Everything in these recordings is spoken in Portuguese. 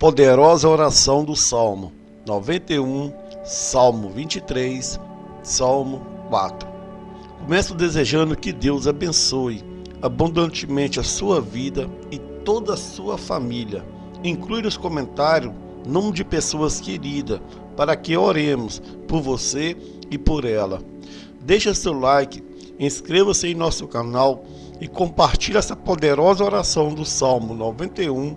poderosa oração do Salmo 91, Salmo 23, Salmo 4. Começo desejando que Deus abençoe abundantemente a sua vida e toda a sua família. Inclui nos comentários nome de pessoas queridas para que oremos por você e por ela. Deixa seu like, inscreva-se em nosso canal e compartilhe essa poderosa oração do Salmo 91,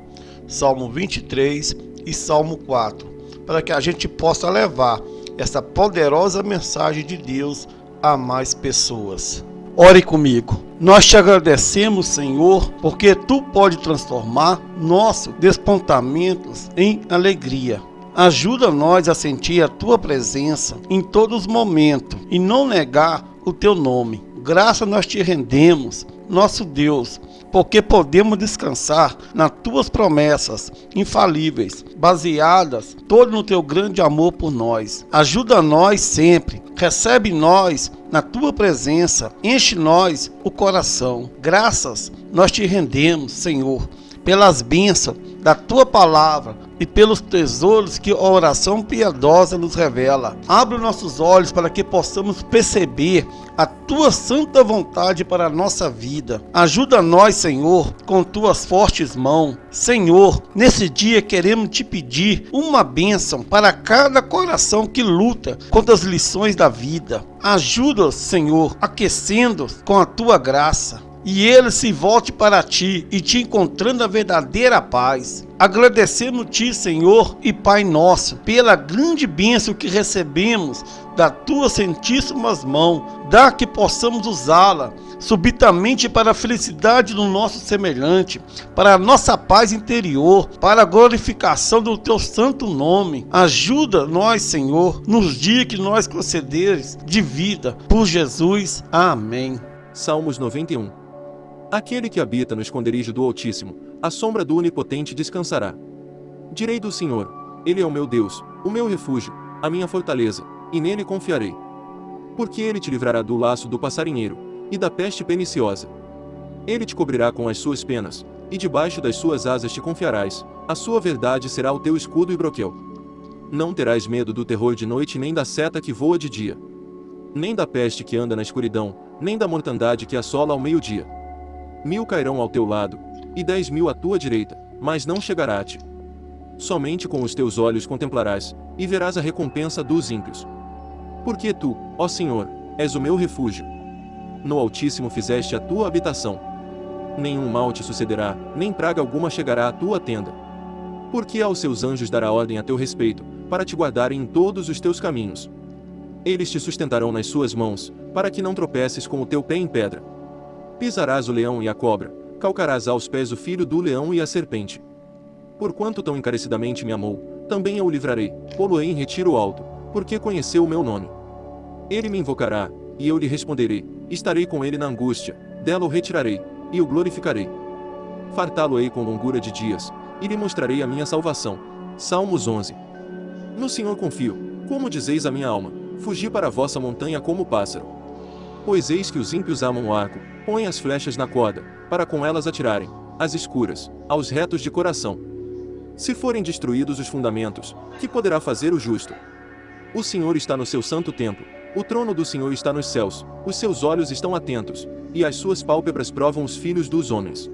Salmo 23 e Salmo 4, para que a gente possa levar essa poderosa mensagem de Deus a mais pessoas. Ore comigo. Nós te agradecemos, Senhor, porque tu pode transformar nossos despontamentos em alegria. Ajuda nós a sentir a tua presença em todos os momentos e não negar o teu nome. Graça nós te rendemos, nosso Deus, porque podemos descansar nas tuas promessas infalíveis, baseadas todo no teu grande amor por nós. Ajuda nós sempre, recebe nós na tua presença, enche nós o coração. Graças nós te rendemos, Senhor, pelas bênçãos da tua palavra e pelos tesouros que a oração piedosa nos revela. Abre nossos olhos para que possamos perceber a tua santa vontade para a nossa vida. Ajuda nós, Senhor, com tuas fortes mãos. Senhor, nesse dia queremos te pedir uma bênção para cada coração que luta contra as lições da vida. Ajuda, Senhor, aquecendo com a tua graça e ele se volte para ti e te encontrando a verdadeira paz. Agradecemos-te, Senhor e Pai nosso, pela grande bênção que recebemos da tua santíssimas mãos, dá que possamos usá-la subitamente para a felicidade do nosso semelhante, para a nossa paz interior, para a glorificação do teu santo nome. Ajuda nós, Senhor, nos dias que nós concederes de vida. Por Jesus. Amém. Salmos 91 Aquele que habita no esconderijo do Altíssimo, a sombra do Onipotente descansará. Direi do Senhor: Ele é o meu Deus, o meu refúgio, a minha fortaleza, e nele confiarei. Porque ele te livrará do laço do passarinheiro e da peste perniciosa. Ele te cobrirá com as suas penas, e debaixo das suas asas te confiarás. A sua verdade será o teu escudo e broquel. Não terás medo do terror de noite, nem da seta que voa de dia, nem da peste que anda na escuridão, nem da mortandade que assola ao meio-dia. Mil cairão ao teu lado, e dez mil à tua direita, mas não chegará a ti. Somente com os teus olhos contemplarás, e verás a recompensa dos ímpios. Porque tu, ó Senhor, és o meu refúgio. No Altíssimo fizeste a tua habitação. Nenhum mal te sucederá, nem praga alguma chegará à tua tenda. Porque aos seus anjos dará ordem a teu respeito, para te guardarem em todos os teus caminhos. Eles te sustentarão nas suas mãos, para que não tropeces com o teu pé em pedra. Pisarás o leão e a cobra, calcarás aos pés o filho do leão e a serpente. Porquanto tão encarecidamente me amou, também eu o livrarei, pô-lo-ei em retiro alto, porque conheceu o meu nome. Ele me invocará, e eu lhe responderei, estarei com ele na angústia, dela o retirarei, e o glorificarei. Fartá-lo-ei com longura de dias, e lhe mostrarei a minha salvação. Salmos 11 No Senhor confio, como dizeis a minha alma, fugi para a vossa montanha como pássaro. Pois eis que os ímpios amam o arco, Põe as flechas na corda, para com elas atirarem, às escuras, aos retos de coração. Se forem destruídos os fundamentos, que poderá fazer o justo? O Senhor está no seu santo templo, o trono do Senhor está nos céus, os seus olhos estão atentos, e as suas pálpebras provam os filhos dos homens.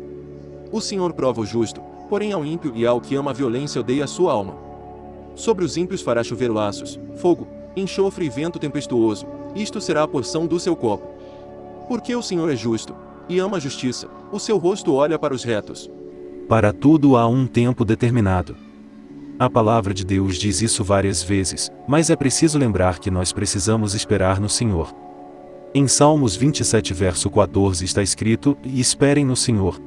O Senhor prova o justo, porém ao ímpio e ao que ama a violência odeia a sua alma. Sobre os ímpios fará chover laços, fogo, enxofre e vento tempestuoso, isto será a porção do seu copo. Porque o Senhor é justo, e ama a justiça, o seu rosto olha para os retos. Para tudo há um tempo determinado. A palavra de Deus diz isso várias vezes, mas é preciso lembrar que nós precisamos esperar no Senhor. Em Salmos 27 verso 14 está escrito, e esperem no Senhor.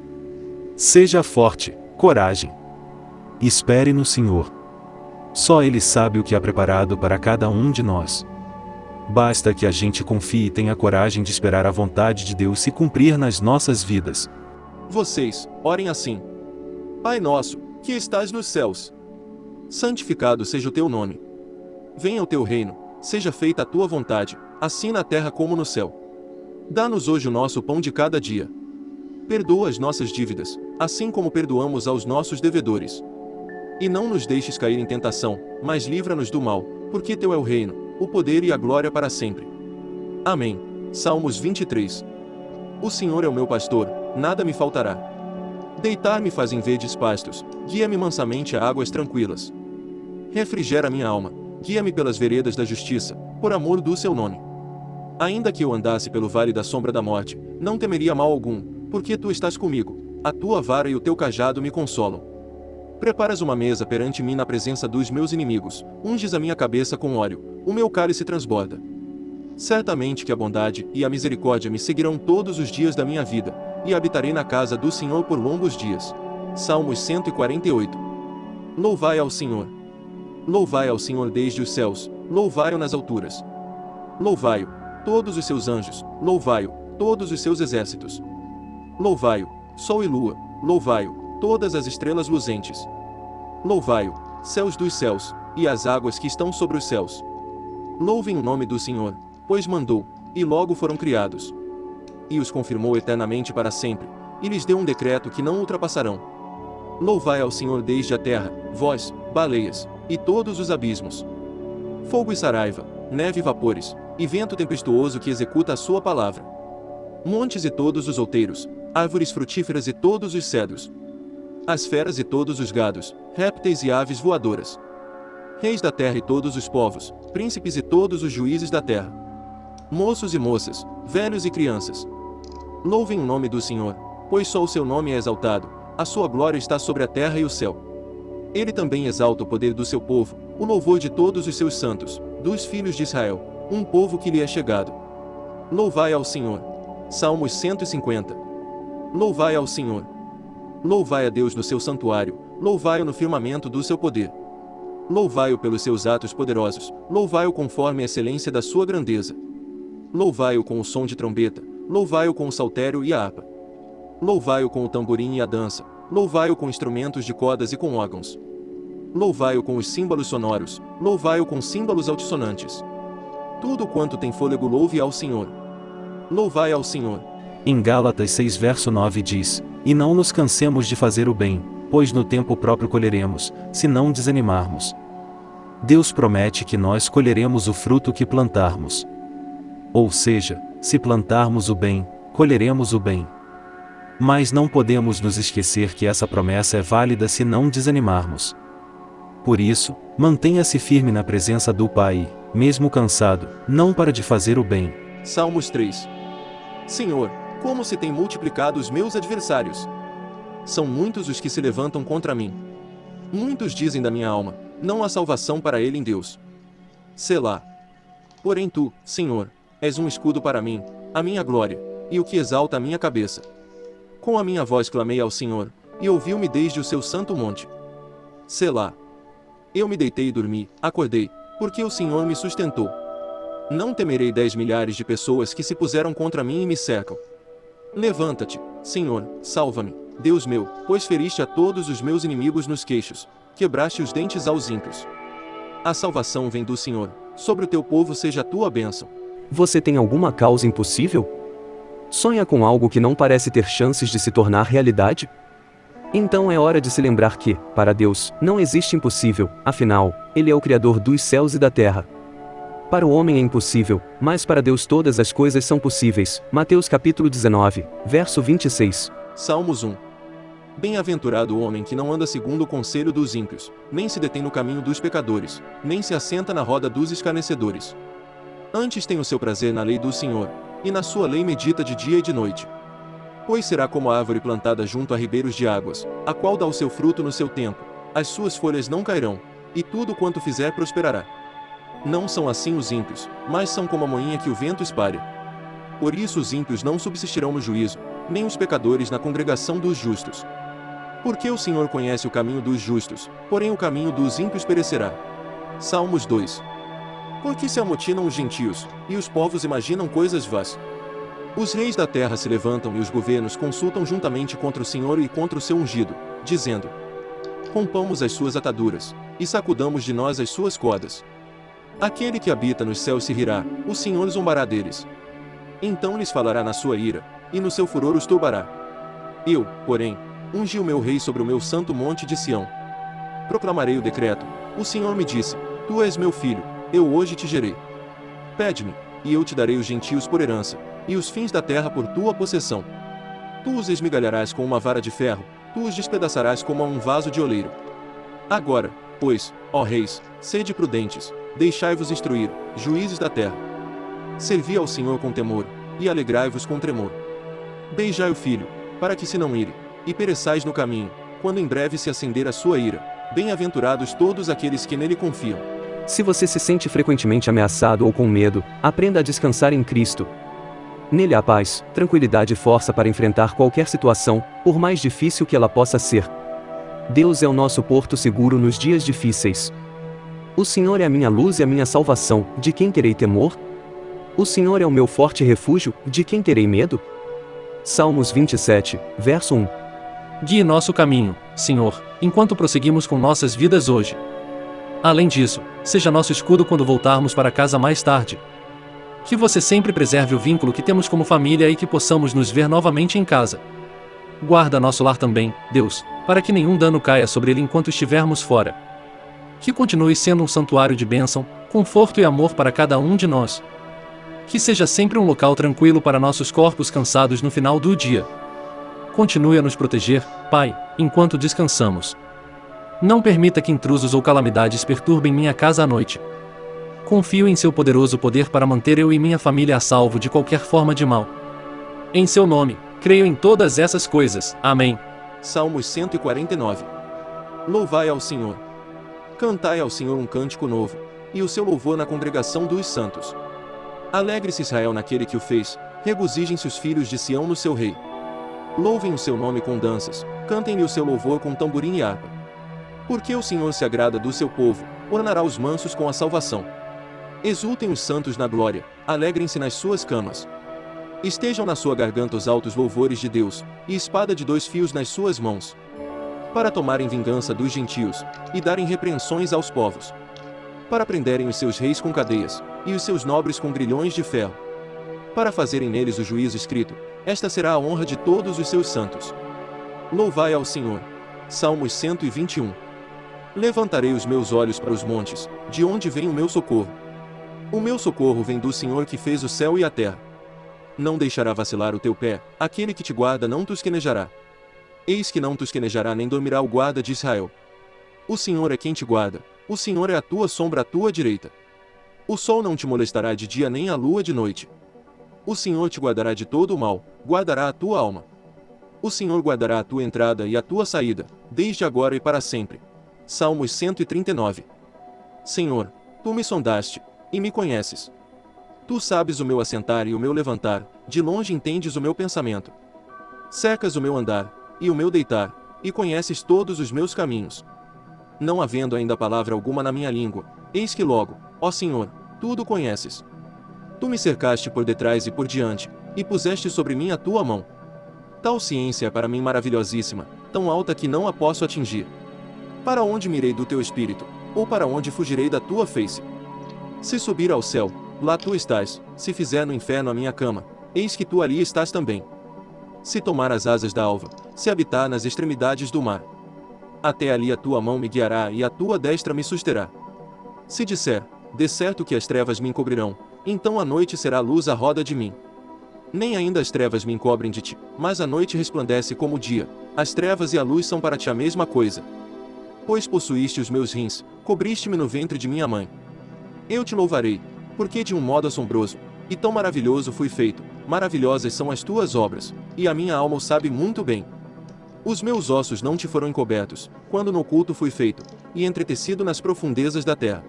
Seja forte, coragem. Espere no Senhor. Só Ele sabe o que há preparado para cada um de nós. Basta que a gente confie e tenha coragem de esperar a vontade de Deus se cumprir nas nossas vidas. Vocês, orem assim. Pai nosso, que estás nos céus. Santificado seja o teu nome. Venha o teu reino, seja feita a tua vontade, assim na terra como no céu. Dá-nos hoje o nosso pão de cada dia. Perdoa as nossas dívidas, assim como perdoamos aos nossos devedores. E não nos deixes cair em tentação, mas livra-nos do mal, porque teu é o reino, o poder e a glória para sempre. Amém. Salmos 23. O Senhor é o meu pastor, nada me faltará. Deitar-me faz em verdes pastos, guia-me mansamente a águas tranquilas. Refrigera minha alma, guia-me pelas veredas da justiça, por amor do seu nome. Ainda que eu andasse pelo vale da sombra da morte, não temeria mal algum, porque tu estás comigo, a tua vara e o teu cajado me consolam. Preparas uma mesa perante mim na presença dos meus inimigos, unges a minha cabeça com óleo, o meu cálice transborda. Certamente que a bondade e a misericórdia me seguirão todos os dias da minha vida, e habitarei na casa do Senhor por longos dias. Salmos 148. Louvai ao Senhor. Louvai ao Senhor desde os céus, louvai-o nas alturas. Louvai-o, todos os seus anjos, louvai-o, todos os seus exércitos. Louvai-o, sol e lua, louvai-o, todas as estrelas luzentes. Louvai-o, céus dos céus, e as águas que estão sobre os céus. Louvem o nome do Senhor, pois mandou, e logo foram criados. E os confirmou eternamente para sempre, e lhes deu um decreto que não ultrapassarão. Louvai ao Senhor desde a terra, vós, baleias, e todos os abismos. Fogo e saraiva, neve e vapores, e vento tempestuoso que executa a sua palavra. Montes e todos os outeiros, árvores frutíferas e todos os cedros, as feras e todos os gados, répteis e aves voadoras. Reis da terra e todos os povos, príncipes e todos os juízes da terra. Moços e moças, velhos e crianças. Louvem o nome do Senhor, pois só o seu nome é exaltado, a sua glória está sobre a terra e o céu. Ele também exalta o poder do seu povo, o louvor de todos os seus santos, dos filhos de Israel, um povo que lhe é chegado. Louvai ao Senhor. Salmos 150. Louvai ao Senhor. Louvai a Deus no seu santuário, louvai-o no firmamento do seu poder. Louvai-o pelos seus atos poderosos, louvai-o conforme a excelência da sua grandeza. Louvai-o com o som de trombeta, louvai-o com o saltério e a harpa. Louvai-o com o tamborim e a dança, louvai-o com instrumentos de cordas e com órgãos. Louvai-o com os símbolos sonoros, louvai-o com símbolos altissonantes. Tudo quanto tem fôlego louve ao Senhor. Louvai ao Senhor. Em Gálatas 6 verso 9 diz, E não nos cansemos de fazer o bem, pois no tempo próprio colheremos, se não desanimarmos. Deus promete que nós colheremos o fruto que plantarmos. Ou seja, se plantarmos o bem, colheremos o bem. Mas não podemos nos esquecer que essa promessa é válida se não desanimarmos. Por isso, mantenha-se firme na presença do Pai, mesmo cansado, não para de fazer o bem. Salmos 3 Senhor, como se tem multiplicado os meus adversários. São muitos os que se levantam contra mim. Muitos dizem da minha alma, não há salvação para ele em Deus. Selá. Porém tu, Senhor, és um escudo para mim, a minha glória, e o que exalta a minha cabeça. Com a minha voz clamei ao Senhor, e ouviu-me desde o seu santo monte. Selá. Eu me deitei e dormi, acordei, porque o Senhor me sustentou. Não temerei dez milhares de pessoas que se puseram contra mim e me cercam. Levanta-te, Senhor, salva-me, Deus meu, pois feriste a todos os meus inimigos nos queixos, quebraste os dentes aos ímpios. A salvação vem do Senhor, sobre o teu povo seja a tua bênção. Você tem alguma causa impossível? Sonha com algo que não parece ter chances de se tornar realidade? Então é hora de se lembrar que, para Deus, não existe impossível, afinal, Ele é o Criador dos céus e da terra, para o homem é impossível, mas para Deus todas as coisas são possíveis. Mateus capítulo 19, verso 26. Salmos 1. Bem-aventurado o homem que não anda segundo o conselho dos ímpios, nem se detém no caminho dos pecadores, nem se assenta na roda dos escarnecedores. Antes tem o seu prazer na lei do Senhor, e na sua lei medita de dia e de noite. Pois será como a árvore plantada junto a ribeiros de águas, a qual dá o seu fruto no seu tempo, as suas folhas não cairão, e tudo quanto fizer prosperará. Não são assim os ímpios, mas são como a moinha que o vento espalha. Por isso os ímpios não subsistirão no juízo, nem os pecadores na congregação dos justos. Porque o Senhor conhece o caminho dos justos, porém o caminho dos ímpios perecerá. Salmos 2 Porque se amotinam os gentios, e os povos imaginam coisas vãs. Os reis da terra se levantam e os governos consultam juntamente contra o Senhor e contra o seu ungido, dizendo: Rompamos as suas ataduras, e sacudamos de nós as suas cordas. Aquele que habita nos céus se rirá, o Senhor zombará deles. Então lhes falará na sua ira, e no seu furor os turbará. Eu, porém, ungi o meu rei sobre o meu santo monte de Sião. proclamarei o decreto. O Senhor me disse: Tu és meu filho, eu hoje te gerei. Pede-me, e eu te darei os gentios por herança, e os fins da terra por tua possessão. Tu os esmigalharás com uma vara de ferro, tu os despedaçarás como a um vaso de oleiro. Agora, pois, ó reis, sede prudentes, deixai-vos instruir, juízes da terra. Servi ao Senhor com temor, e alegrai-vos com tremor. Beijai o filho, para que se não ire, e pereçais no caminho, quando em breve se acender a sua ira. Bem-aventurados todos aqueles que nele confiam. Se você se sente frequentemente ameaçado ou com medo, aprenda a descansar em Cristo. Nele há paz, tranquilidade e força para enfrentar qualquer situação, por mais difícil que ela possa ser. Deus é o nosso porto seguro nos dias difíceis. O Senhor é a minha luz e a minha salvação, de quem terei temor? O Senhor é o meu forte refúgio, de quem terei medo? Salmos 27, verso 1. Guie nosso caminho, Senhor, enquanto prosseguimos com nossas vidas hoje. Além disso, seja nosso escudo quando voltarmos para casa mais tarde. Que você sempre preserve o vínculo que temos como família e que possamos nos ver novamente em casa. Guarda nosso lar também, Deus, para que nenhum dano caia sobre ele enquanto estivermos fora. Que continue sendo um santuário de bênção, conforto e amor para cada um de nós. Que seja sempre um local tranquilo para nossos corpos cansados no final do dia. Continue a nos proteger, Pai, enquanto descansamos. Não permita que intrusos ou calamidades perturbem minha casa à noite. Confio em seu poderoso poder para manter eu e minha família a salvo de qualquer forma de mal. Em seu nome, creio em todas essas coisas. Amém. Salmos 149. Louvai ao Senhor. Cantai ao Senhor um cântico novo, e o seu louvor na congregação dos santos. Alegre-se Israel naquele que o fez, regozijem-se os filhos de Sião no seu rei. Louvem o seu nome com danças, cantem-lhe o seu louvor com tamborim e harpa. Porque o Senhor se agrada do seu povo, ornará os mansos com a salvação. Exultem os santos na glória, alegrem-se nas suas camas. Estejam na sua garganta os altos louvores de Deus, e espada de dois fios nas suas mãos. Para tomarem vingança dos gentios, e darem repreensões aos povos. Para prenderem os seus reis com cadeias, e os seus nobres com grilhões de ferro. Para fazerem neles o juízo escrito, esta será a honra de todos os seus santos. Louvai ao Senhor. Salmos 121. Levantarei os meus olhos para os montes, de onde vem o meu socorro. O meu socorro vem do Senhor que fez o céu e a terra. Não deixará vacilar o teu pé, aquele que te guarda não tosquenejará. Eis que não tosquenejará nem dormirá o guarda de Israel. O Senhor é quem te guarda, o Senhor é a tua sombra à tua direita. O sol não te molestará de dia nem a lua de noite. O Senhor te guardará de todo o mal, guardará a tua alma. O Senhor guardará a tua entrada e a tua saída, desde agora e para sempre. Salmos 139. Senhor, tu me sondaste, e me conheces. Tu sabes o meu assentar e o meu levantar, de longe entendes o meu pensamento. Secas o meu andar, e o meu deitar, e conheces todos os meus caminhos. Não havendo ainda palavra alguma na minha língua, eis que logo, Ó Senhor, tudo conheces. Tu me cercaste por detrás e por diante, e puseste sobre mim a tua mão. Tal ciência é para mim maravilhosíssima, tão alta que não a posso atingir. Para onde mirei do teu espírito, ou para onde fugirei da tua face? Se subir ao céu, lá tu estás, se fizer no inferno a minha cama, eis que tu ali estás também. Se tomar as asas da alva, se habitar nas extremidades do mar, até ali a tua mão me guiará e a tua destra me susterá. Se disser, de certo que as trevas me encobrirão, então a noite será luz à roda de mim. Nem ainda as trevas me encobrem de ti, mas a noite resplandece como o dia, as trevas e a luz são para ti a mesma coisa. Pois possuíste os meus rins, cobriste-me no ventre de minha mãe. Eu te louvarei, porque de um modo assombroso, e tão maravilhoso fui feito, maravilhosas são as tuas obras, e a minha alma o sabe muito bem. Os meus ossos não te foram encobertos, quando no oculto fui feito, e entretecido nas profundezas da terra.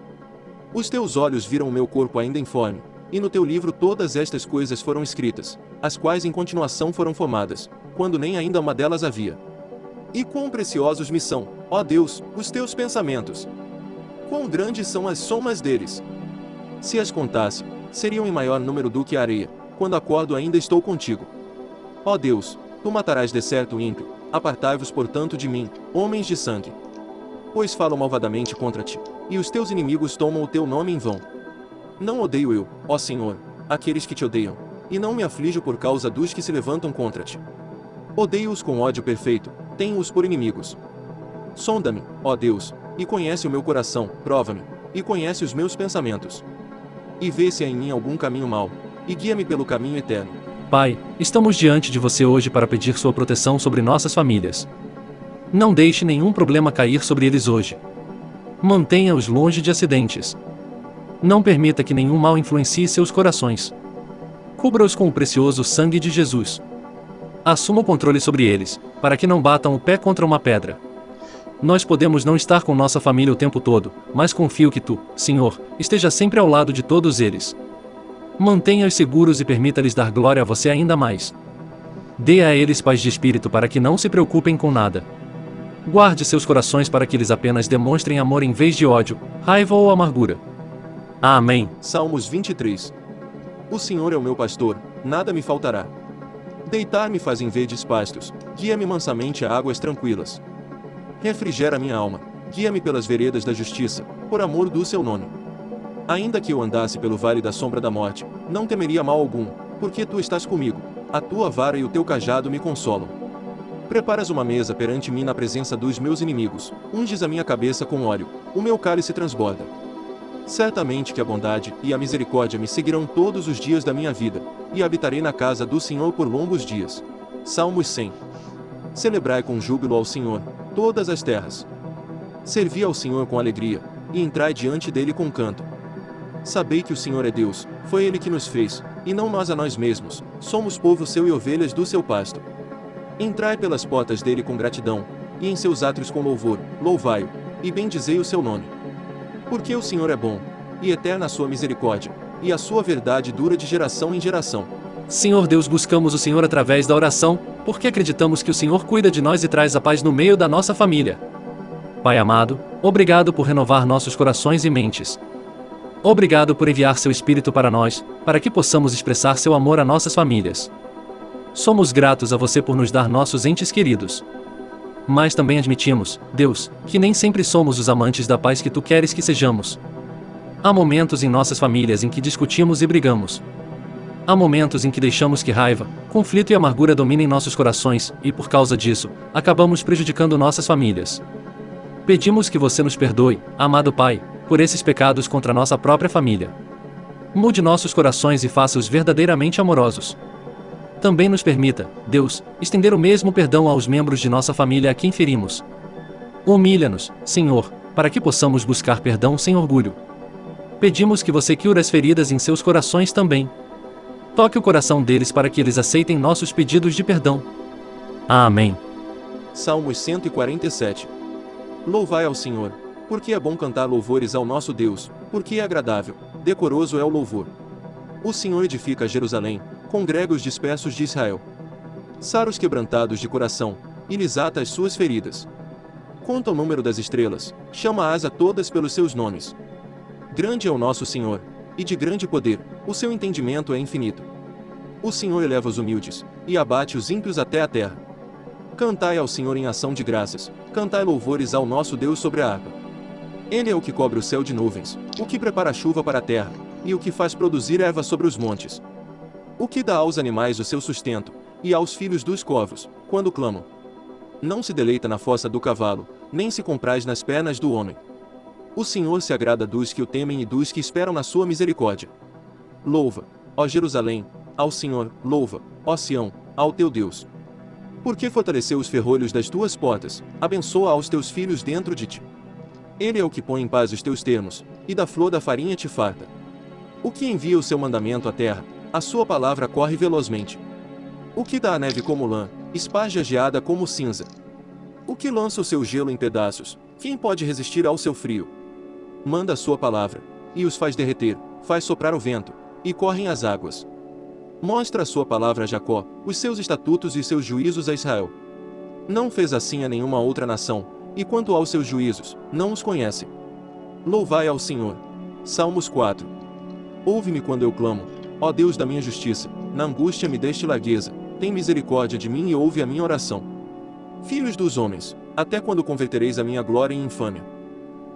Os teus olhos viram o meu corpo ainda informe, e no teu livro todas estas coisas foram escritas, as quais em continuação foram formadas, quando nem ainda uma delas havia. E quão preciosos me são, ó Deus, os teus pensamentos! Quão grandes são as somas deles! Se as contasse, seriam em maior número do que a areia, quando acordo ainda estou contigo. Ó Deus, tu matarás de certo o ímpio, apartai-vos portanto de mim, homens de sangue. Pois falo malvadamente contra ti e os teus inimigos tomam o teu nome em vão. Não odeio eu, ó Senhor, aqueles que te odeiam, e não me aflijo por causa dos que se levantam contra ti. Odeio-os com ódio perfeito, tenho-os por inimigos. Sonda-me, ó Deus, e conhece o meu coração, prova-me, e conhece os meus pensamentos. E vê se há em mim algum caminho mau, e guia-me pelo caminho eterno. Pai, estamos diante de você hoje para pedir sua proteção sobre nossas famílias. Não deixe nenhum problema cair sobre eles hoje. Mantenha-os longe de acidentes. Não permita que nenhum mal influencie seus corações. Cubra-os com o precioso sangue de Jesus. Assuma o controle sobre eles, para que não batam o pé contra uma pedra. Nós podemos não estar com nossa família o tempo todo, mas confio que tu, Senhor, esteja sempre ao lado de todos eles. Mantenha-os seguros e permita-lhes dar glória a você ainda mais. Dê a eles paz de espírito para que não se preocupem com nada. Guarde seus corações para que eles apenas demonstrem amor em vez de ódio, raiva ou amargura. Amém. Salmos 23. O Senhor é o meu pastor, nada me faltará. Deitar-me faz em verdes pastos, guia-me mansamente a águas tranquilas. Refrigera minha alma, guia-me pelas veredas da justiça, por amor do seu nome. Ainda que eu andasse pelo vale da sombra da morte, não temeria mal algum, porque tu estás comigo, a tua vara e o teu cajado me consolam. Preparas uma mesa perante mim na presença dos meus inimigos, unges a minha cabeça com óleo, o meu cálice transborda. Certamente que a bondade e a misericórdia me seguirão todos os dias da minha vida, e habitarei na casa do Senhor por longos dias. Salmos 100. Celebrai com júbilo ao Senhor, todas as terras. Servi ao Senhor com alegria, e entrai diante dele com canto. Sabei que o Senhor é Deus, foi ele que nos fez, e não nós a nós mesmos, somos povo seu e ovelhas do seu pasto. Entrai pelas portas dele com gratidão, e em seus átrios com louvor, louvai-o, e bendizei o seu nome. Porque o Senhor é bom, e eterna a sua misericórdia, e a sua verdade dura de geração em geração. Senhor Deus, buscamos o Senhor através da oração, porque acreditamos que o Senhor cuida de nós e traz a paz no meio da nossa família. Pai amado, obrigado por renovar nossos corações e mentes. Obrigado por enviar seu Espírito para nós, para que possamos expressar seu amor a nossas famílias. Somos gratos a você por nos dar nossos entes queridos. Mas também admitimos, Deus, que nem sempre somos os amantes da paz que tu queres que sejamos. Há momentos em nossas famílias em que discutimos e brigamos. Há momentos em que deixamos que raiva, conflito e amargura dominem nossos corações, e por causa disso, acabamos prejudicando nossas famílias. Pedimos que você nos perdoe, amado Pai, por esses pecados contra nossa própria família. Mude nossos corações e faça-os verdadeiramente amorosos também nos permita, Deus, estender o mesmo perdão aos membros de nossa família a quem ferimos. Humilha-nos, Senhor, para que possamos buscar perdão sem orgulho. Pedimos que você cure as feridas em seus corações também. Toque o coração deles para que eles aceitem nossos pedidos de perdão. Amém. Salmos 147 Louvai ao Senhor, porque é bom cantar louvores ao nosso Deus, porque é agradável, decoroso é o louvor. O Senhor edifica Jerusalém, congrega os dispersos de Israel. Sara os quebrantados de coração, e lhes ata as suas feridas. Conta o número das estrelas, chama-as a todas pelos seus nomes. Grande é o nosso Senhor, e de grande poder, o seu entendimento é infinito. O Senhor eleva os humildes, e abate os ímpios até a terra. Cantai ao Senhor em ação de graças, cantai louvores ao nosso Deus sobre a harpa. Ele é o que cobre o céu de nuvens, o que prepara a chuva para a terra, e o que faz produzir erva sobre os montes. O que dá aos animais o seu sustento, e aos filhos dos corvos, quando clamam. Não se deleita na fossa do cavalo, nem se compraz nas pernas do homem. O Senhor se agrada dos que o temem e dos que esperam na sua misericórdia. Louva, ó Jerusalém, ao Senhor, louva, ó Sião, ao teu Deus. Porque fortaleceu os ferrolhos das tuas portas, abençoa aos teus filhos dentro de ti. Ele é o que põe em paz os teus termos, e da flor da farinha te farta. O que envia o seu mandamento à terra, a sua palavra corre velozmente. O que dá a neve como lã, esparge a geada como cinza. O que lança o seu gelo em pedaços, quem pode resistir ao seu frio? Manda a sua palavra, e os faz derreter, faz soprar o vento, e correm as águas. Mostra a sua palavra a Jacó, os seus estatutos e seus juízos a Israel. Não fez assim a nenhuma outra nação, e quanto aos seus juízos, não os conhece. Louvai ao Senhor. Salmos 4. Ouve-me quando eu clamo, Ó Deus da minha justiça, na angústia me deste largueza, tem misericórdia de mim e ouve a minha oração. Filhos dos homens, até quando convertereis a minha glória em infâmia?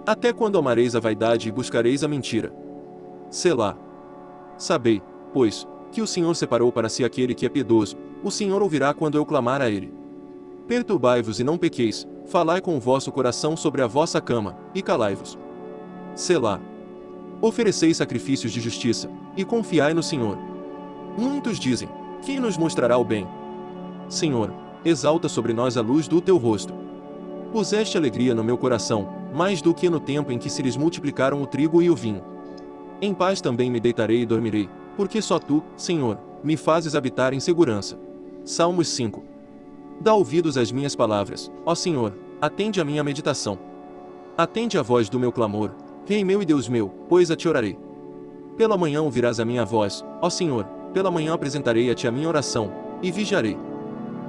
Até quando amareis a vaidade e buscareis a mentira? Selá. Sabei, pois, que o Senhor separou para si aquele que é piedoso, o Senhor ouvirá quando eu clamar a ele. Perturbai-vos e não pequeis, falai com o vosso coração sobre a vossa cama, e calai-vos. Selá. Ofereceis sacrifícios de justiça, e confiai no Senhor. Muitos dizem: Quem nos mostrará o bem? Senhor, exalta sobre nós a luz do teu rosto. Puseste alegria no meu coração, mais do que no tempo em que se lhes multiplicaram o trigo e o vinho. Em paz também me deitarei e dormirei, porque só tu, Senhor, me fazes habitar em segurança. Salmos 5. Dá ouvidos às minhas palavras, ó Senhor, atende a minha meditação. Atende a voz do meu clamor, Rei meu e Deus meu, pois a te orarei. Pela manhã ouvirás a minha voz, ó Senhor, pela manhã apresentarei a ti a minha oração, e vigiarei.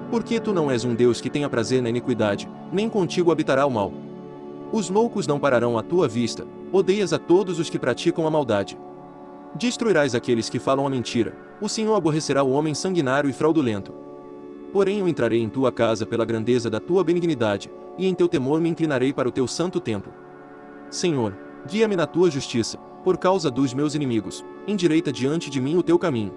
Porque tu não és um Deus que tenha prazer na iniquidade, nem contigo habitará o mal. Os loucos não pararão à tua vista, odeias a todos os que praticam a maldade. Destruirás aqueles que falam a mentira, o Senhor aborrecerá o homem sanguinário e fraudulento. Porém eu entrarei em tua casa pela grandeza da tua benignidade, e em teu temor me inclinarei para o teu santo templo. Senhor, guia-me na tua justiça, por causa dos meus inimigos, endireita diante de mim o teu caminho.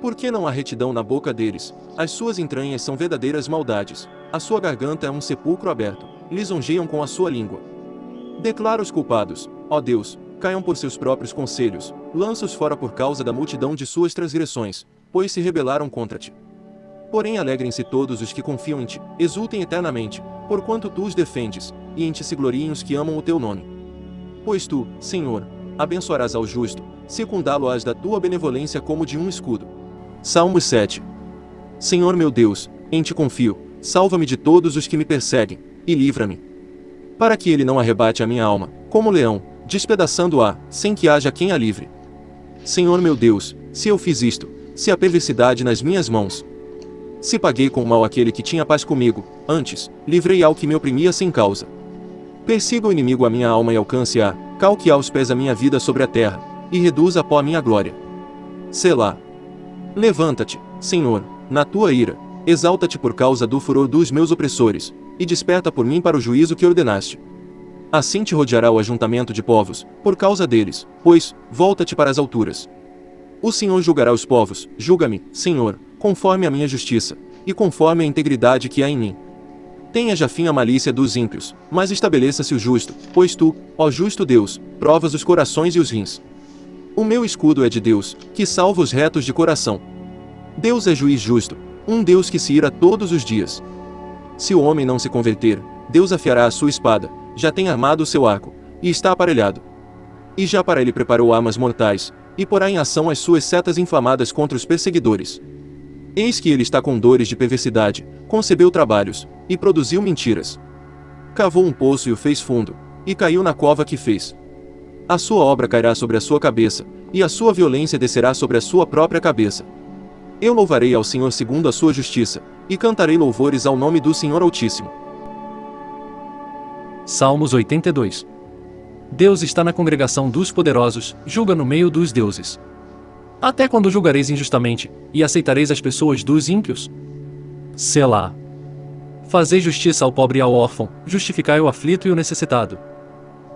Por que não há retidão na boca deles? As suas entranhas são verdadeiras maldades, a sua garganta é um sepulcro aberto, lisonjeiam com a sua língua. Declara os culpados, ó Deus, caiam por seus próprios conselhos, lança-os fora por causa da multidão de suas transgressões, pois se rebelaram contra ti. Porém alegrem-se todos os que confiam em ti, exultem eternamente, porquanto tu os defendes, e em ti se gloriem os que amam o teu nome. Pois tu, Senhor, abençoarás ao justo, secundá-lo-ás da tua benevolência como de um escudo. Salmos 7 Senhor meu Deus, em ti confio, salva-me de todos os que me perseguem, e livra-me. Para que ele não arrebate a minha alma, como leão, despedaçando-a, sem que haja quem a livre. Senhor meu Deus, se eu fiz isto, se há perversidade nas minhas mãos, se paguei com mal aquele que tinha paz comigo, antes, livrei ao que me oprimia sem causa. Persiga o inimigo a minha alma e alcance-a, calque aos pés a minha vida sobre a terra, e reduza a pó a minha glória. Selá. Levanta-te, Senhor, na tua ira, exalta-te por causa do furor dos meus opressores, e desperta por mim para o juízo que ordenaste. Assim te rodeará o ajuntamento de povos, por causa deles, pois, volta-te para as alturas. O Senhor julgará os povos, julga-me, Senhor, conforme a minha justiça, e conforme a integridade que há em mim. Tenha já fim a malícia dos ímpios, mas estabeleça-se o justo, pois tu, ó justo Deus, provas os corações e os rins. O meu escudo é de Deus, que salva os retos de coração. Deus é juiz justo, um Deus que se ira todos os dias. Se o homem não se converter, Deus afiará a sua espada, já tem armado seu arco, e está aparelhado. E já para ele preparou armas mortais, e porá em ação as suas setas inflamadas contra os perseguidores. Eis que ele está com dores de perversidade, concebeu trabalhos, e produziu mentiras. Cavou um poço e o fez fundo, e caiu na cova que fez. A sua obra cairá sobre a sua cabeça, e a sua violência descerá sobre a sua própria cabeça. Eu louvarei ao Senhor segundo a sua justiça, e cantarei louvores ao nome do Senhor Altíssimo. Salmos 82 Deus está na congregação dos poderosos, julga no meio dos deuses. Até quando julgareis injustamente, e aceitareis as pessoas dos ímpios? Selá. Fazei justiça ao pobre e ao órfão, justificai o aflito e o necessitado.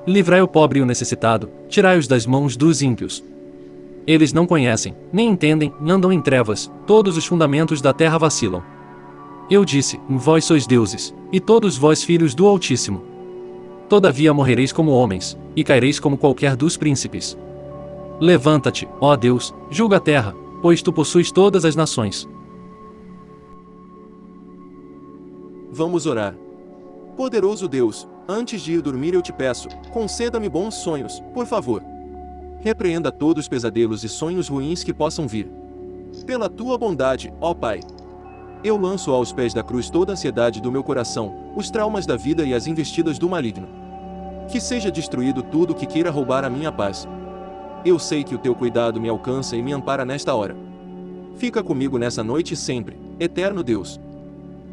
Livrai o pobre e o necessitado, tirai-os das mãos dos ímpios. Eles não conhecem, nem entendem, andam em trevas, todos os fundamentos da terra vacilam. Eu disse: Vós sois deuses, e todos vós filhos do Altíssimo. Todavia morrereis como homens, e caireis como qualquer dos príncipes. Levanta-te, ó Deus, julga a terra, pois tu possuis todas as nações. Vamos orar. Poderoso Deus, antes de ir dormir eu te peço, conceda-me bons sonhos, por favor. Repreenda todos os pesadelos e sonhos ruins que possam vir. Pela tua bondade, ó Pai. Eu lanço aos pés da cruz toda a ansiedade do meu coração, os traumas da vida e as investidas do maligno. Que seja destruído tudo que queira roubar a minha paz, eu sei que o teu cuidado me alcança e me ampara nesta hora. Fica comigo nessa noite sempre, eterno Deus.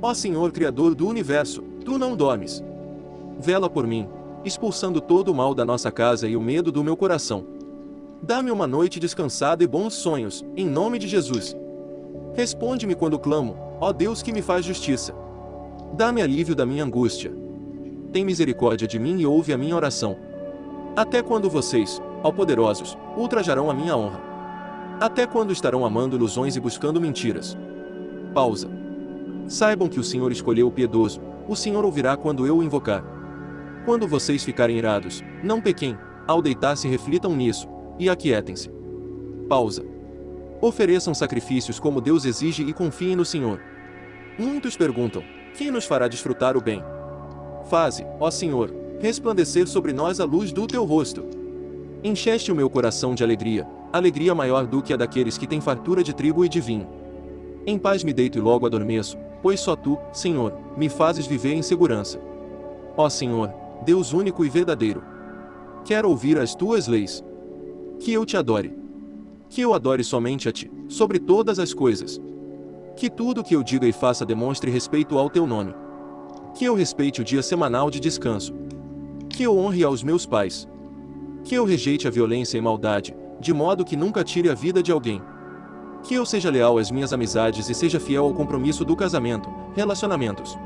Ó Senhor Criador do universo, tu não dormes. Vela por mim, expulsando todo o mal da nossa casa e o medo do meu coração. Dá-me uma noite descansada e bons sonhos, em nome de Jesus. Responde-me quando clamo, ó Deus que me faz justiça. Dá-me alívio da minha angústia. Tem misericórdia de mim e ouve a minha oração. Até quando vocês, ó poderosos, ultrajarão a minha honra. Até quando estarão amando ilusões e buscando mentiras? Pausa. Saibam que o Senhor escolheu o piedoso, O Senhor ouvirá quando eu o invocar. Quando vocês ficarem irados, não pequem, ao deitar-se reflitam nisso, e aquietem-se. Pausa. Ofereçam sacrifícios como Deus exige e confiem no Senhor. Muitos perguntam: quem nos fará desfrutar o bem? Faze, ó Senhor, resplandecer sobre nós a luz do teu rosto. Encheste o meu coração de alegria, alegria maior do que a daqueles que têm fartura de trigo e de vinho. Em paz me deito e logo adormeço, pois só tu, Senhor, me fazes viver em segurança. Ó Senhor, Deus único e verdadeiro, quero ouvir as tuas leis. Que eu te adore. Que eu adore somente a ti, sobre todas as coisas. Que tudo que eu diga e faça demonstre respeito ao teu nome. Que eu respeite o dia semanal de descanso. Que eu honre aos meus pais. Que eu rejeite a violência e maldade, de modo que nunca tire a vida de alguém. Que eu seja leal às minhas amizades e seja fiel ao compromisso do casamento, relacionamentos.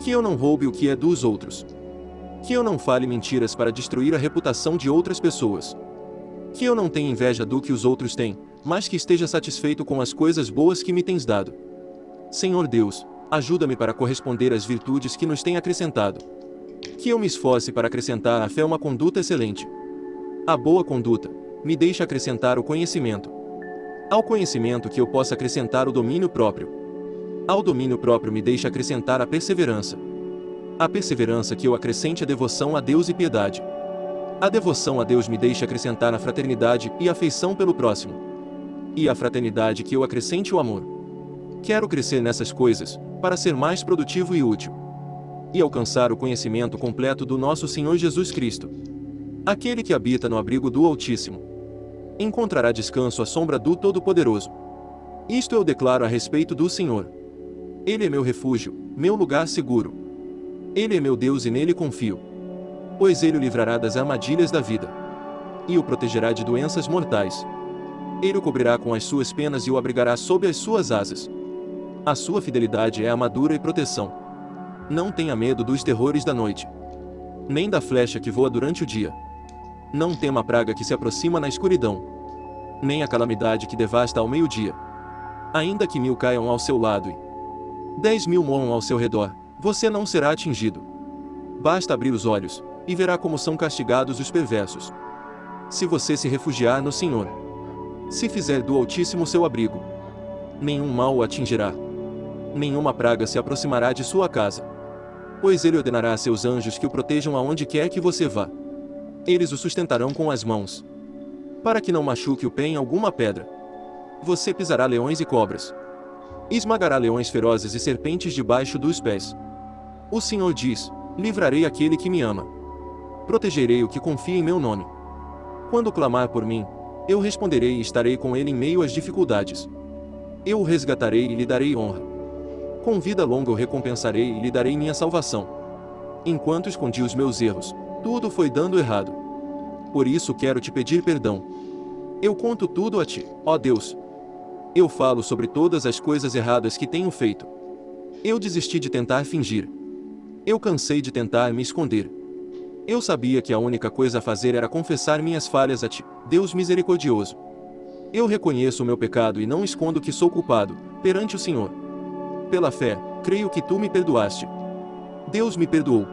Que eu não roube o que é dos outros. Que eu não fale mentiras para destruir a reputação de outras pessoas. Que eu não tenha inveja do que os outros têm, mas que esteja satisfeito com as coisas boas que me tens dado. Senhor Deus, ajuda-me para corresponder às virtudes que nos tem acrescentado. Que eu me esforce para acrescentar à fé uma conduta excelente. A boa conduta me deixa acrescentar o conhecimento. Ao conhecimento que eu possa acrescentar o domínio próprio. Ao domínio próprio me deixa acrescentar a perseverança. A perseverança que eu acrescente a devoção a Deus e piedade. A devoção a Deus me deixa acrescentar a fraternidade e afeição pelo próximo. E a fraternidade que eu acrescente o amor. Quero crescer nessas coisas, para ser mais produtivo e útil. E alcançar o conhecimento completo do nosso Senhor Jesus Cristo. Aquele que habita no abrigo do Altíssimo. Encontrará descanso à sombra do Todo-Poderoso. Isto eu declaro a respeito do Senhor. Ele é meu refúgio, meu lugar seguro. Ele é meu Deus e nele confio. Pois ele o livrará das armadilhas da vida. E o protegerá de doenças mortais. Ele o cobrirá com as suas penas e o abrigará sob as suas asas. A sua fidelidade é armadura e proteção. Não tenha medo dos terrores da noite. Nem da flecha que voa durante o dia. Não tema a praga que se aproxima na escuridão. Nem a calamidade que devasta ao meio-dia. Ainda que mil caiam ao seu lado e dez mil morram ao seu redor, você não será atingido. Basta abrir os olhos, e verá como são castigados os perversos. Se você se refugiar no Senhor, se fizer do Altíssimo seu abrigo, nenhum mal o atingirá. Nenhuma praga se aproximará de sua casa. Pois ele ordenará a seus anjos que o protejam aonde quer que você vá. Eles o sustentarão com as mãos, para que não machuque o pé em alguma pedra. Você pisará leões e cobras. Esmagará leões ferozes e serpentes debaixo dos pés. O Senhor diz: Livrarei aquele que me ama. Protegerei o que confia em meu nome. Quando clamar por mim, eu responderei e estarei com ele em meio às dificuldades. Eu o resgatarei e lhe darei honra. Com vida longa o recompensarei e lhe darei minha salvação. Enquanto escondi os meus erros, tudo foi dando errado. Por isso quero te pedir perdão. Eu conto tudo a ti, ó Deus. Eu falo sobre todas as coisas erradas que tenho feito. Eu desisti de tentar fingir. Eu cansei de tentar me esconder. Eu sabia que a única coisa a fazer era confessar minhas falhas a ti, Deus misericordioso. Eu reconheço o meu pecado e não escondo que sou culpado, perante o Senhor. Pela fé, creio que tu me perdoaste. Deus me perdoou.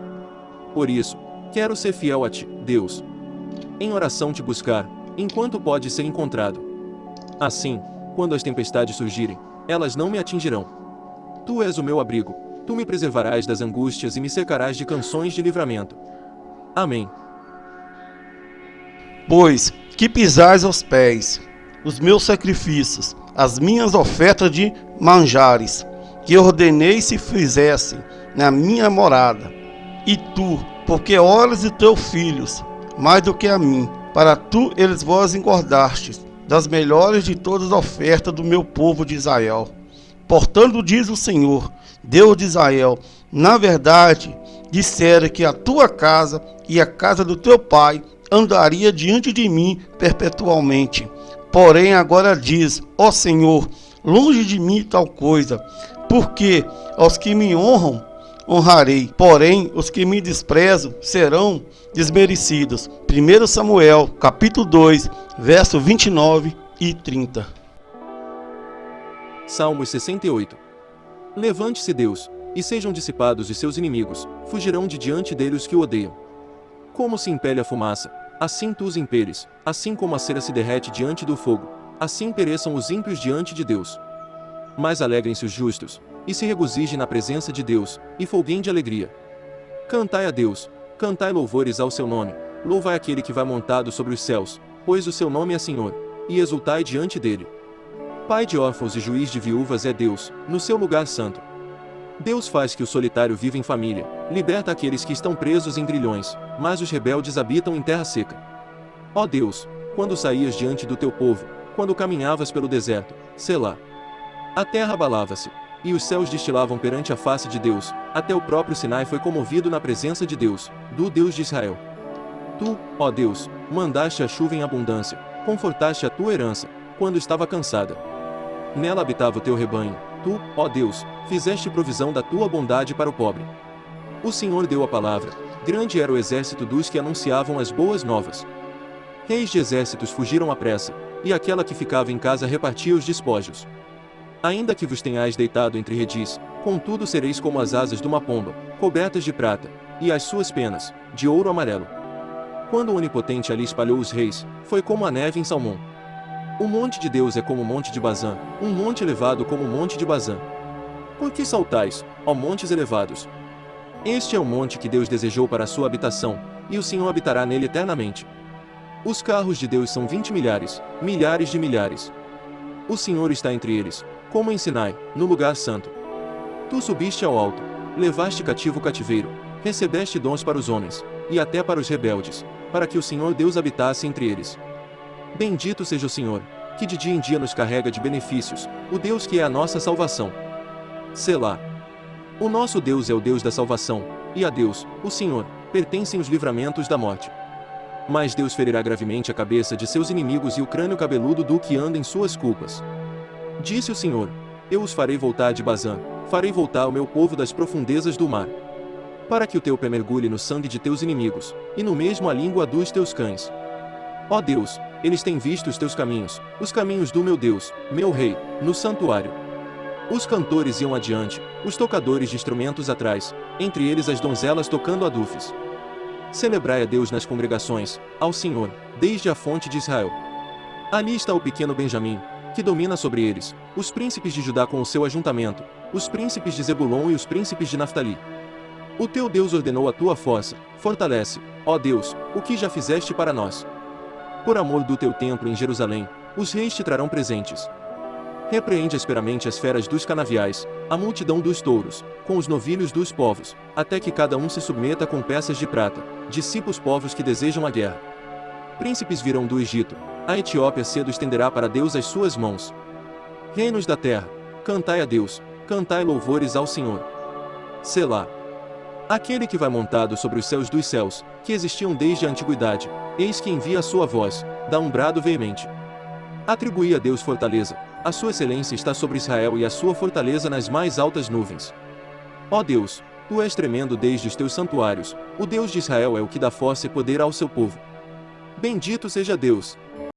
Por isso, quero ser fiel a ti, Deus. Em oração te buscar, enquanto pode ser encontrado. Assim, quando as tempestades surgirem, elas não me atingirão. Tu és o meu abrigo, Tu me preservarás das angústias e me cercarás de canções de livramento. Amém. Pois que pisais aos pés os meus sacrifícios, as minhas ofertas de manjares, que ordenei se fizessem na minha morada. E tu, porque olhas de teus filhos, mais do que a mim, para tu eles vós engordastes, das melhores de todas as ofertas do meu povo de Israel. Portanto, diz o Senhor, Deus de Israel, na verdade, dissera que a tua casa e a casa do teu pai andaria diante de mim perpetualmente. Porém, agora diz, ó Senhor, longe de mim tal coisa, porque aos que me honram, honrarei, porém os que me desprezam serão desmerecidos. 1 Samuel, capítulo 2, verso 29 e 30. Salmos 68 Levante-se Deus, e sejam dissipados os seus inimigos, fugirão de diante dele os que o odeiam. Como se impele a fumaça, assim tu os impeles, assim como a cera se derrete diante do fogo, assim pereçam os ímpios diante de Deus. Mas alegrem-se os justos, e se regozijem na presença de Deus, e folguem de alegria. Cantai a Deus, cantai louvores ao seu nome, louvai aquele que vai montado sobre os céus, pois o seu nome é Senhor, e exultai diante dele. Pai de órfãos e juiz de viúvas é Deus, no seu lugar santo. Deus faz que o solitário viva em família, liberta aqueles que estão presos em grilhões, mas os rebeldes habitam em terra seca. Ó Deus, quando saías diante do teu povo, quando caminhavas pelo deserto, Selá. A terra abalava-se, e os céus destilavam perante a face de Deus, até o próprio Sinai foi comovido na presença de Deus, do Deus de Israel. Tu, ó Deus, mandaste a chuva em abundância, confortaste a tua herança, quando estava cansada. Nela habitava o teu rebanho, tu, ó Deus, fizeste provisão da tua bondade para o pobre. O Senhor deu a palavra, grande era o exército dos que anunciavam as boas novas. Reis de exércitos fugiram à pressa, e aquela que ficava em casa repartia os despojos. Ainda que vos tenhais deitado entre redis, contudo sereis como as asas de uma pomba, cobertas de prata, e as suas penas, de ouro amarelo. Quando o Onipotente ali espalhou os reis, foi como a neve em Salmão. O monte de Deus é como o monte de Bazã, um monte elevado como o monte de Bazã. Por que saltais, ó montes elevados? Este é o monte que Deus desejou para a sua habitação, e o Senhor habitará nele eternamente. Os carros de Deus são vinte milhares, milhares de milhares. O Senhor está entre eles, como em Sinai, no lugar santo. Tu subiste ao alto, levaste cativo o cativeiro, recebeste dons para os homens, e até para os rebeldes, para que o Senhor Deus habitasse entre eles. Bendito seja o Senhor, que de dia em dia nos carrega de benefícios, o Deus que é a nossa salvação. Selá. O nosso Deus é o Deus da salvação, e a Deus, o Senhor, pertencem os livramentos da morte. Mas Deus ferirá gravemente a cabeça de seus inimigos e o crânio cabeludo do que anda em suas culpas. Disse o Senhor: Eu os farei voltar de Bazã, farei voltar o meu povo das profundezas do mar. Para que o teu pé mergulhe no sangue de teus inimigos, e no mesmo a língua dos teus cães. Ó Deus, eles têm visto os teus caminhos, os caminhos do meu Deus, meu Rei, no santuário. Os cantores iam adiante, os tocadores de instrumentos atrás, entre eles as donzelas tocando adufes. Celebrai a Deus nas congregações, ao Senhor, desde a fonte de Israel. Ali está o pequeno Benjamim, que domina sobre eles, os príncipes de Judá com o seu ajuntamento, os príncipes de Zebulon e os príncipes de Naftali. O teu Deus ordenou a tua força, fortalece, ó Deus, o que já fizeste para nós. Por amor do teu templo em Jerusalém, os reis te trarão presentes. Repreende asperamente as feras dos canaviais, a multidão dos touros, com os novilhos dos povos, até que cada um se submeta com peças de prata, dissipa os povos que desejam a guerra. Príncipes virão do Egito, a Etiópia cedo estenderá para Deus as suas mãos. Reinos da terra, cantai a Deus, cantai louvores ao Senhor. Selá. Aquele que vai montado sobre os céus dos céus, que existiam desde a antiguidade, eis que envia a sua voz, dá um brado veemente. Atribui a Deus fortaleza, a sua excelência está sobre Israel e a sua fortaleza nas mais altas nuvens. Ó Deus, tu és tremendo desde os teus santuários, o Deus de Israel é o que dá força e poder ao seu povo. Bendito seja Deus,